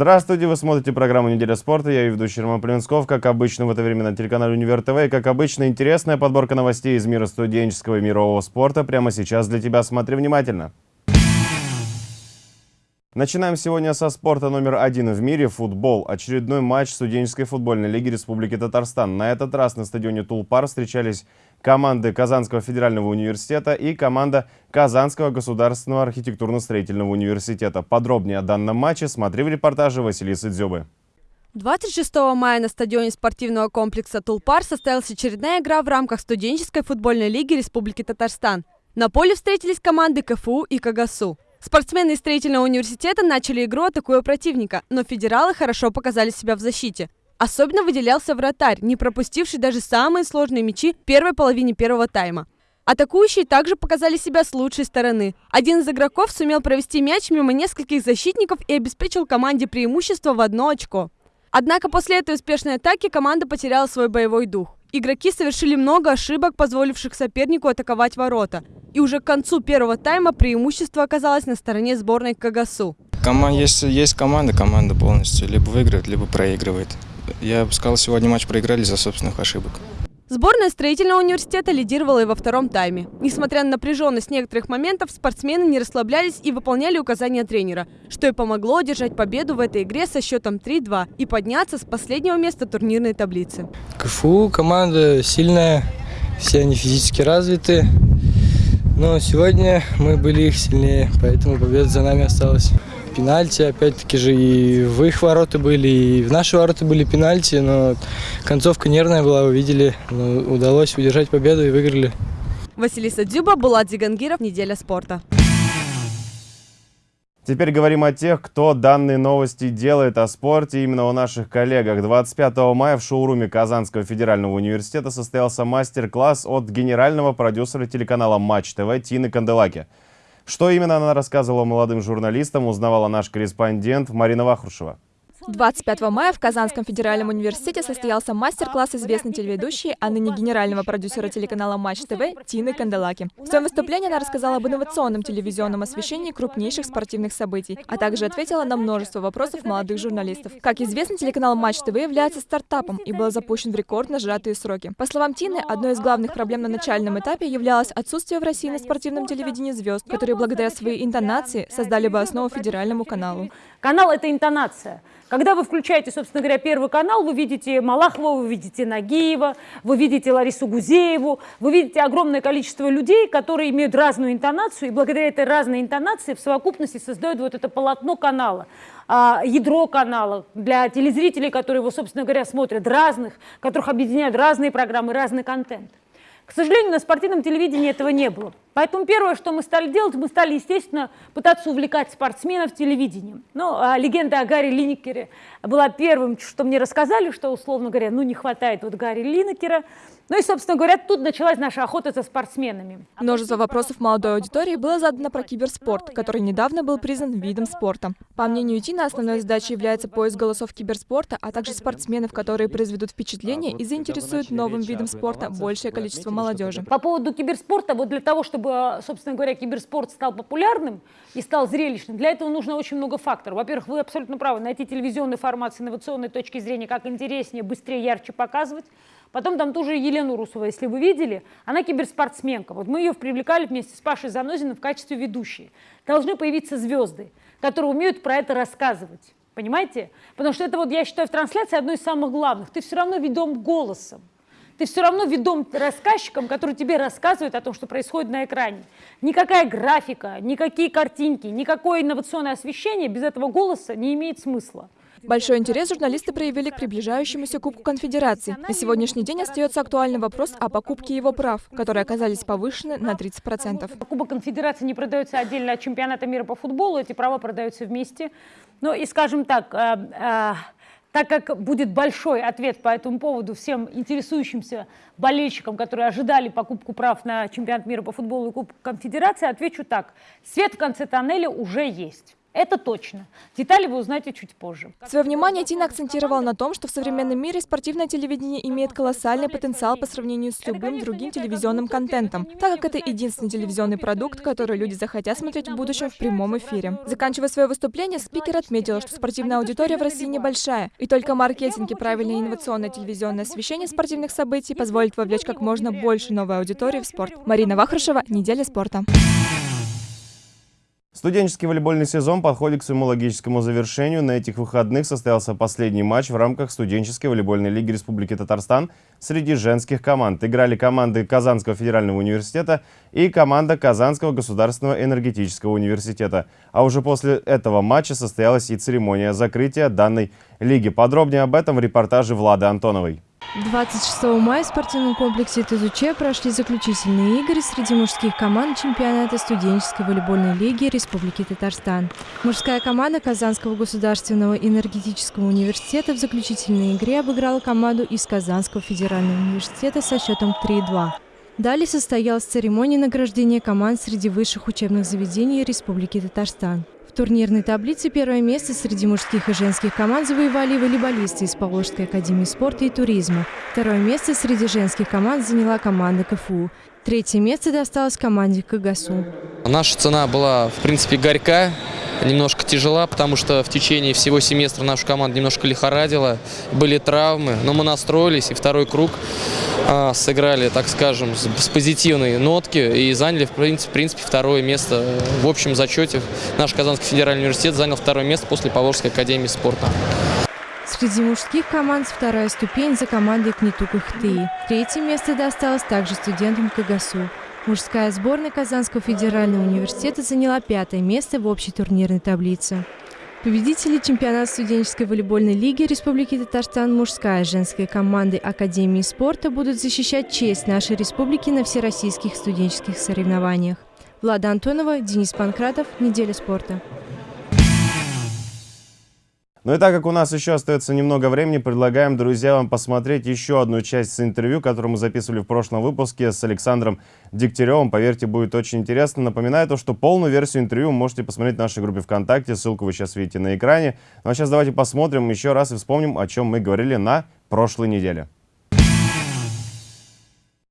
Здравствуйте, вы смотрите программу «Неделя спорта». Я ее ведущий Роман Племенсков. Как обычно, в это время на телеканале «Универ ТВ». И, как обычно, интересная подборка новостей из мира студенческого и мирового спорта прямо сейчас для тебя. Смотри внимательно. Начинаем сегодня со спорта номер один в мире – футбол. Очередной матч студенческой футбольной лиги Республики Татарстан. На этот раз на стадионе Тулпар встречались команды Казанского федерального университета и команда Казанского государственного архитектурно-строительного университета. Подробнее о данном матче смотри в репортаже Василисы Дзюбы. 26 мая на стадионе спортивного комплекса «Тулпар» состоялась очередная игра в рамках студенческой футбольной лиги Республики Татарстан. На поле встретились команды КФУ и КАГАСУ. Спортсмены из строительного университета начали игру, атакуя противника, но федералы хорошо показали себя в защите. Особенно выделялся вратарь, не пропустивший даже самые сложные мячи в первой половине первого тайма. Атакующие также показали себя с лучшей стороны. Один из игроков сумел провести мяч мимо нескольких защитников и обеспечил команде преимущество в одно очко. Однако после этой успешной атаки команда потеряла свой боевой дух. Игроки совершили много ошибок, позволивших сопернику атаковать ворота. И уже к концу первого тайма преимущество оказалось на стороне сборной. Команда, есть, есть команда, команда полностью либо выигрывает, либо проигрывает. Я бы сказал, сегодня матч проиграли из-за собственных ошибок. Сборная строительного университета лидировала и во втором тайме. Несмотря на напряженность некоторых моментов, спортсмены не расслаблялись и выполняли указания тренера, что и помогло одержать победу в этой игре со счетом 3-2 и подняться с последнего места турнирной таблицы. КФУ команда сильная, все они физически развиты, но сегодня мы были их сильнее, поэтому победа за нами осталась пенальти, опять-таки же и в их ворота были, и в наши ворота были пенальти, но концовка нервная была, вы видели, но удалось удержать победу и выиграли. Василиса Дзюба, Булат Зигангиров, «Неделя спорта». Теперь говорим о тех, кто данные новости делает о спорте именно о наших коллегах. 25 мая в шоуруме Казанского федерального университета состоялся мастер-класс от генерального продюсера телеканала Матч ТВ Тины Канделаки. Что именно она рассказывала молодым журналистам, узнавала наш корреспондент Марина Вахрушева. 25 мая в Казанском федеральном университете состоялся мастер-класс известной телеведущей, а ныне генерального продюсера телеканала Матч ТВ Тины Канделаки. В своем выступлении она рассказала об инновационном телевизионном освещении крупнейших спортивных событий, а также ответила на множество вопросов молодых журналистов. Как известно, телеканал Матч ТВ является стартапом и был запущен в рекордно сжатые сроки. По словам Тины, одной из главных проблем на начальном этапе являлось отсутствие в России на спортивном телевидении звезд, которые благодаря своей интонации создали бы основу федеральному каналу. Канал – это интонация. Когда вы включаете, собственно говоря, Первый канал, вы видите Малахова, вы видите Нагиева, вы видите Ларису Гузееву, вы видите огромное количество людей, которые имеют разную интонацию, и благодаря этой разной интонации в совокупности создают вот это полотно канала а, ядро канала для телезрителей, которые его, собственно говоря, смотрят разных, которых объединяют разные программы, разный контент. К сожалению, на спортивном телевидении этого не было. Поэтому первое, что мы стали делать, мы стали, естественно, пытаться увлекать спортсменов телевидением. Ну, а легенда о Гарри Линекере была первым, что мне рассказали, что, условно говоря, ну, не хватает вот Гарри Линекера. Ну и, собственно говоря, тут началась наша охота за спортсменами. Множество вопросов молодой аудитории было задано про киберспорт, который недавно был признан видом спорта. По мнению Тина, основной задачей является поиск голосов киберспорта, а также спортсменов, которые произведут впечатление и заинтересуют новым видом спорта большее количество молодежи. По поводу киберспорта, вот для того, чтобы, собственно говоря, киберспорт стал популярным и стал зрелищным, для этого нужно очень много факторов. Во-первых, вы абсолютно правы, найти телевизионный формат с инновационной точки зрения, как интереснее, быстрее, ярче показывать. Потом там тоже Елену Русову, если вы видели, она киберспортсменка. Вот мы ее привлекали вместе с Пашей Занозиным в качестве ведущей. Должны появиться звезды, которые умеют про это рассказывать. Понимаете? Потому что это, вот, я считаю, в трансляции одно из самых главных. Ты все равно ведом голосом. Ты все равно ведом рассказчиком, который тебе рассказывает о том, что происходит на экране. Никакая графика, никакие картинки, никакое инновационное освещение без этого голоса не имеет смысла. Большой интерес журналисты проявили к приближающемуся Кубку Конфедерации. На сегодняшний день остается актуальный вопрос о покупке его прав, которые оказались повышены на 30%. Кубок Конфедерации не продается отдельно от чемпионата мира по футболу, эти права продаются вместе. Ну и, скажем так, э, э, так как будет большой ответ по этому поводу всем интересующимся болельщикам, которые ожидали покупку прав на чемпионат мира по футболу и Кубок Конфедерации, отвечу так. Свет в конце тоннеля уже есть. Это точно. Детали вы узнаете чуть позже. Свое внимание Тина акцентировала на том, что в современном мире спортивное телевидение имеет колоссальный потенциал по сравнению с любым другим телевизионным контентом, так как это единственный телевизионный продукт, который люди захотят смотреть в будущем в прямом эфире. Заканчивая свое выступление, спикер отметила, что спортивная аудитория в России небольшая, и только маркетинг и правильное инновационное телевизионное освещение спортивных событий позволит вовлечь как можно больше новой аудитории в спорт. Марина Вахрушева, «Неделя спорта». Студенческий волейбольный сезон подходит к своему логическому завершению. На этих выходных состоялся последний матч в рамках студенческой волейбольной лиги Республики Татарстан среди женских команд. Играли команды Казанского федерального университета и команда Казанского государственного энергетического университета. А уже после этого матча состоялась и церемония закрытия данной лиги. Подробнее об этом в репортаже Влады Антоновой. 26 мая в спортивном комплексе ТЗУЧ прошли заключительные игры среди мужских команд чемпионата студенческой волейбольной лиги Республики Татарстан. Мужская команда Казанского государственного энергетического университета в заключительной игре обыграла команду из Казанского федерального университета со счетом 3-2. Далее состоялась церемония награждения команд среди высших учебных заведений Республики Татарстан. В турнирной таблице первое место среди мужских и женских команд завоевали волейболисты из Поволжской академии спорта и туризма. Второе место среди женских команд заняла команда КФУ. Третье место досталось команде КГСУ. Наша цена была, в принципе, горька немножко тяжела, потому что в течение всего семестра нашу команду немножко лихорадила, были травмы, но мы настроились и второй круг а, сыграли, так скажем, с, с позитивной нотки и заняли, в принципе, в принципе, второе место в общем зачете. Наш Казанский федеральный университет занял второе место после Поволжской академии спорта. Среди мужских команд вторая ступень за командой Кнетук Ихтыи. Третье место досталось также студентам КГСУ. Мужская сборная Казанского федерального университета заняла пятое место в общей турнирной таблице. Победители чемпионата студенческой волейбольной лиги Республики Татарстан мужская и женская команды Академии спорта будут защищать честь нашей республики на всероссийских студенческих соревнованиях. Влада Антонова, Денис Панкратов. Неделя спорта. Ну и так как у нас еще остается немного времени, предлагаем, друзья, вам посмотреть еще одну часть с интервью, которую мы записывали в прошлом выпуске с Александром Дегтяревым. Поверьте, будет очень интересно. Напоминаю то, что полную версию интервью можете посмотреть в нашей группе ВКонтакте. Ссылку вы сейчас видите на экране. Ну а сейчас давайте посмотрим еще раз и вспомним, о чем мы говорили на прошлой неделе.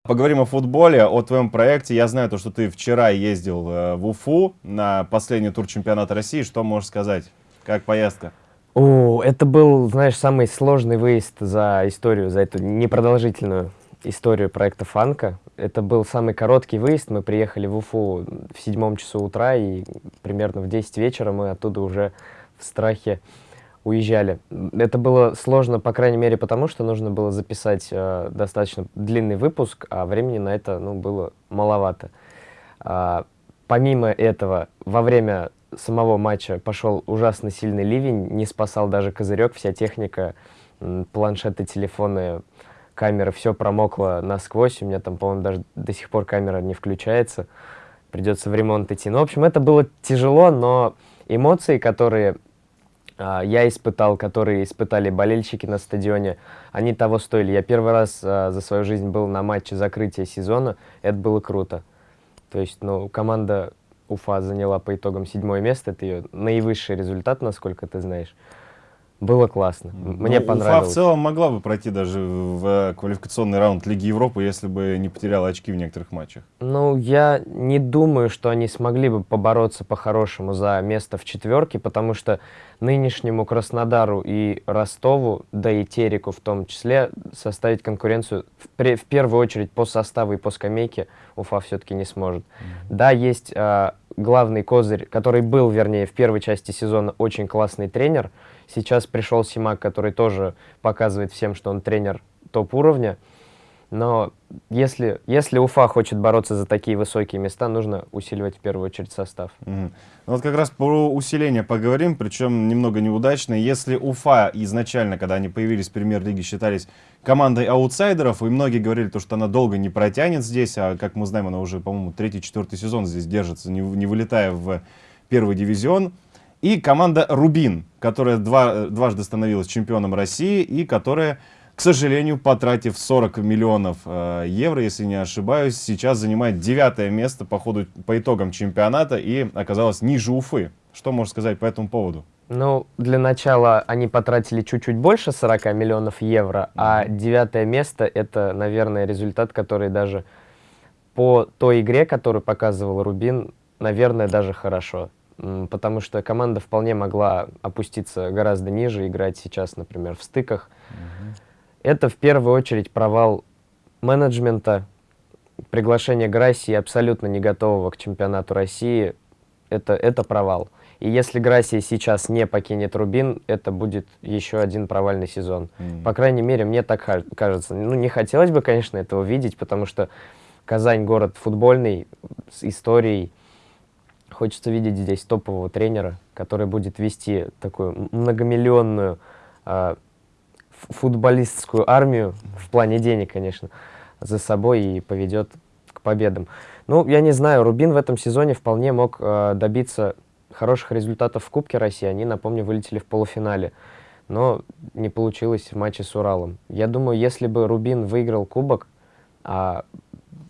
Поговорим о футболе, о твоем проекте. Я знаю то, что ты вчера ездил э, в Уфу на последний тур чемпионата России. Что можешь сказать? Как поездка? О, это был, знаешь, самый сложный выезд за историю, за эту непродолжительную историю проекта «Фанка». Это был самый короткий выезд. Мы приехали в Уфу в седьмом часу утра, и примерно в 10 вечера мы оттуда уже в страхе уезжали. Это было сложно, по крайней мере, потому что нужно было записать э, достаточно длинный выпуск, а времени на это ну, было маловато. А, помимо этого, во время самого матча пошел ужасно сильный ливень, не спасал даже козырек, вся техника, планшеты, телефоны, камеры, все промокло насквозь, у меня там, по-моему, даже до сих пор камера не включается, придется в ремонт идти. Ну, в общем, это было тяжело, но эмоции, которые а, я испытал, которые испытали болельщики на стадионе, они того стоили. Я первый раз а, за свою жизнь был на матче закрытия сезона, это было круто. То есть, ну, команда Уфа заняла по итогам седьмое место. Это ее наивысший результат, насколько ты знаешь. Было классно. Мне ну, понравилось. Уфа в целом могла бы пройти даже в квалификационный раунд Лиги Европы, если бы не потеряла очки в некоторых матчах. Ну, я не думаю, что они смогли бы побороться по-хорошему за место в четверке, потому что нынешнему Краснодару и Ростову, да и Тереку в том числе, составить конкуренцию в, в первую очередь по составу и по скамейке Уфа все-таки не сможет. Mm -hmm. Да, есть э, главный козырь, который был, вернее, в первой части сезона очень классный тренер. Сейчас пришел Симак, который тоже показывает всем, что он тренер топ-уровня. Но если, если Уфа хочет бороться за такие высокие места, нужно усиливать в первую очередь состав. Угу. Ну вот как раз про усиление поговорим, причем немного неудачно. Если Уфа изначально, когда они появились в премьер-лиге, считались командой аутсайдеров, и многие говорили, то, что она долго не протянет здесь, а как мы знаем, она уже, по-моему, третий-четвертый сезон здесь держится, не, не вылетая в первый дивизион. И команда «Рубин», которая два, дважды становилась чемпионом России и которая к сожалению, потратив 40 миллионов э, евро, если не ошибаюсь, сейчас занимает девятое место по, ходу, по итогам чемпионата и оказалась ниже Уфы Что можешь сказать по этому поводу? Ну, для начала они потратили чуть-чуть больше 40 миллионов евро, а девятое место — это, наверное, результат, который даже по той игре, которую показывал Рубин, наверное, даже хорошо. Потому что команда вполне могла опуститься гораздо ниже, играть сейчас, например, в стыках. Угу. Это в первую очередь провал менеджмента, приглашение Грассии абсолютно не готового к чемпионату России. Это, это провал. И если Грассия сейчас не покинет Рубин, это будет еще один провальный сезон. Mm. По крайней мере, мне так кажется. Ну, не хотелось бы, конечно, этого видеть, потому что Казань город футбольный, с историей. Хочется видеть здесь топового тренера, который будет вести такую многомиллионную э, футболистскую армию, в плане денег, конечно, за собой и поведет к победам. Ну, я не знаю, Рубин в этом сезоне вполне мог э, добиться хороших результатов в Кубке России. Они, напомню, вылетели в полуфинале. Но не получилось в матче с Уралом. Я думаю, если бы Рубин выиграл Кубок, а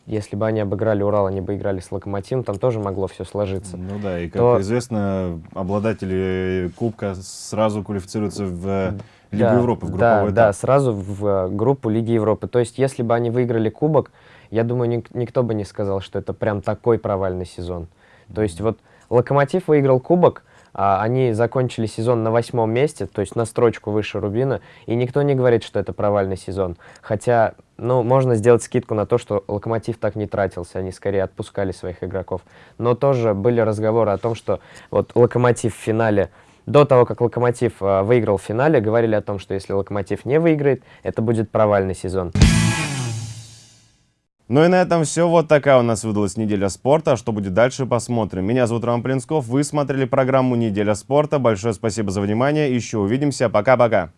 если бы они обыграли Урал, они бы играли с Локомотивом, там тоже могло все сложиться. Ну да, и как то... известно, обладатели Кубка сразу квалифицируются в Лигу да, Европы, в групповой да, этап. Да, сразу в э, группу Лиги Европы. То есть, если бы они выиграли Кубок, я думаю, ник никто бы не сказал, что это прям такой провальный сезон. То есть, вот Локомотив выиграл Кубок, а они закончили сезон на восьмом месте, то есть на строчку выше Рубина, и никто не говорит, что это провальный сезон. Хотя, ну, можно сделать скидку на то, что Локомотив так не тратился, они скорее отпускали своих игроков. Но тоже были разговоры о том, что вот Локомотив в финале до того, как Локомотив э, выиграл в финале, говорили о том, что если Локомотив не выиграет, это будет провальный сезон. Ну и на этом все. Вот такая у нас выдалась неделя спорта. Что будет дальше, посмотрим. Меня зовут Роман Плинсков. Вы смотрели программу «Неделя спорта». Большое спасибо за внимание. Еще увидимся. Пока-пока.